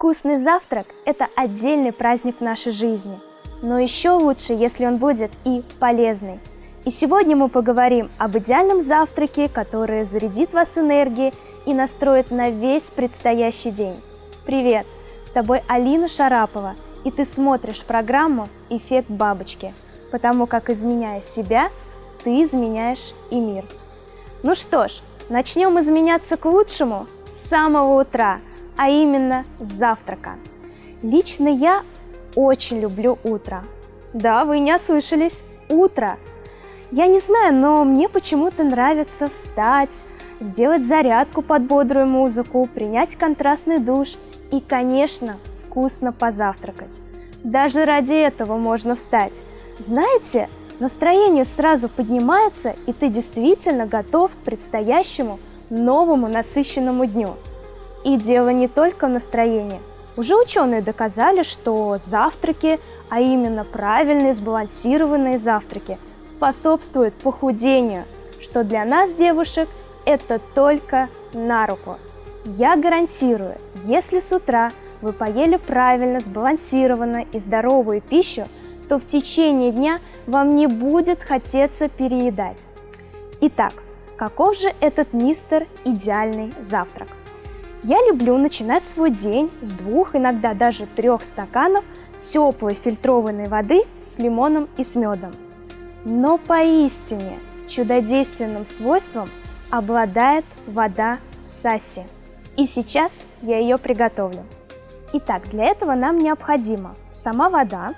Вкусный завтрак – это отдельный праздник в нашей жизни, но еще лучше, если он будет и полезный. И сегодня мы поговорим об идеальном завтраке, который зарядит вас энергией и настроит на весь предстоящий день. Привет! С тобой Алина Шарапова, и ты смотришь программу «Эффект бабочки», потому как, изменяя себя, ты изменяешь и мир. Ну что ж, начнем изменяться к лучшему с самого утра – а именно завтрака. Лично я очень люблю утро. Да, вы не ослышались, утро. Я не знаю, но мне почему-то нравится встать, сделать зарядку под бодрую музыку, принять контрастный душ и, конечно, вкусно позавтракать. Даже ради этого можно встать. Знаете, настроение сразу поднимается, и ты действительно готов к предстоящему новому насыщенному дню. И дело не только в настроении. Уже ученые доказали, что завтраки, а именно правильные сбалансированные завтраки, способствуют похудению, что для нас, девушек, это только на руку. Я гарантирую, если с утра вы поели правильно, сбалансированно и здоровую пищу, то в течение дня вам не будет хотеться переедать. Итак, каков же этот мистер идеальный завтрак? Я люблю начинать свой день с двух, иногда даже трех стаканов теплой фильтрованной воды с лимоном и с медом. Но поистине чудодейственным свойством обладает вода Саси. И сейчас я ее приготовлю. Итак, для этого нам необходима сама вода,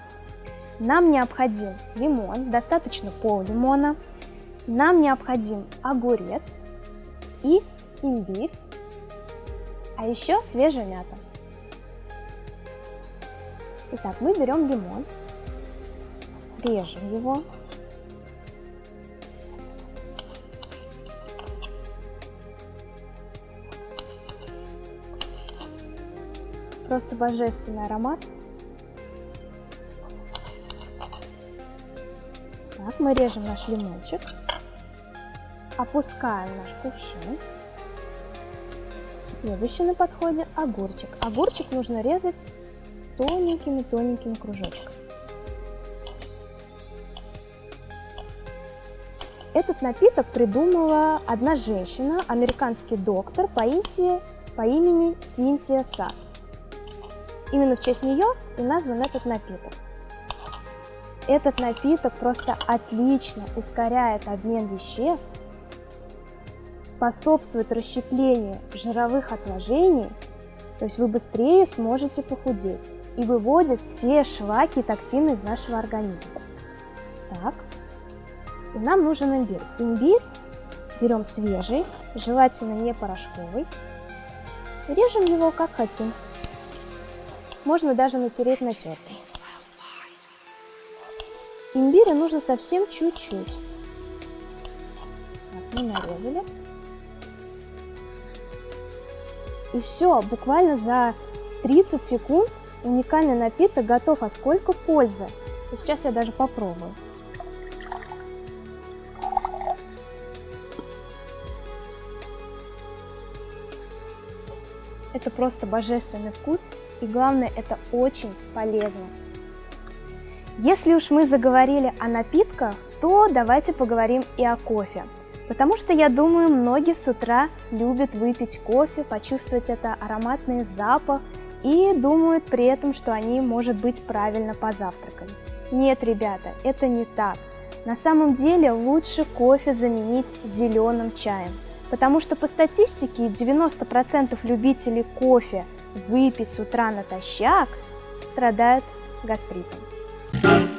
нам необходим лимон, достаточно пол лимона, нам необходим огурец и имбирь а еще свежая мята. Итак, мы берем лимон, режем его. Просто божественный аромат. Так, мы режем наш лимончик, опускаем наш кувшин. Следующий на подходе огурчик. Огурчик нужно резать тоненькими-тоненькими кружочками. Этот напиток придумала одна женщина, американский доктор по, Интии, по имени Синтия Сас. Именно в честь нее и назван этот напиток. Этот напиток просто отлично ускоряет обмен веществ способствует расщеплению жировых отложений, то есть вы быстрее сможете похудеть и выводит все шлаки и токсины из нашего организма. Так, и нам нужен имбирь. Имбирь берем свежий, желательно не порошковый, режем его как хотим. Можно даже натереть на тертый. Имбиря нужно совсем чуть-чуть. мы нарезали. И все, буквально за 30 секунд уникальный напиток готов. А сколько пользы? И сейчас я даже попробую. Это просто божественный вкус, и главное, это очень полезно. Если уж мы заговорили о напитках, то давайте поговорим и о кофе. Потому что, я думаю, многие с утра любят выпить кофе, почувствовать это ароматный запах и думают при этом, что они, может быть, правильно позавтракали. Нет, ребята, это не так. На самом деле лучше кофе заменить зеленым чаем, потому что по статистике 90% любителей кофе выпить с утра натощак страдают гастритом.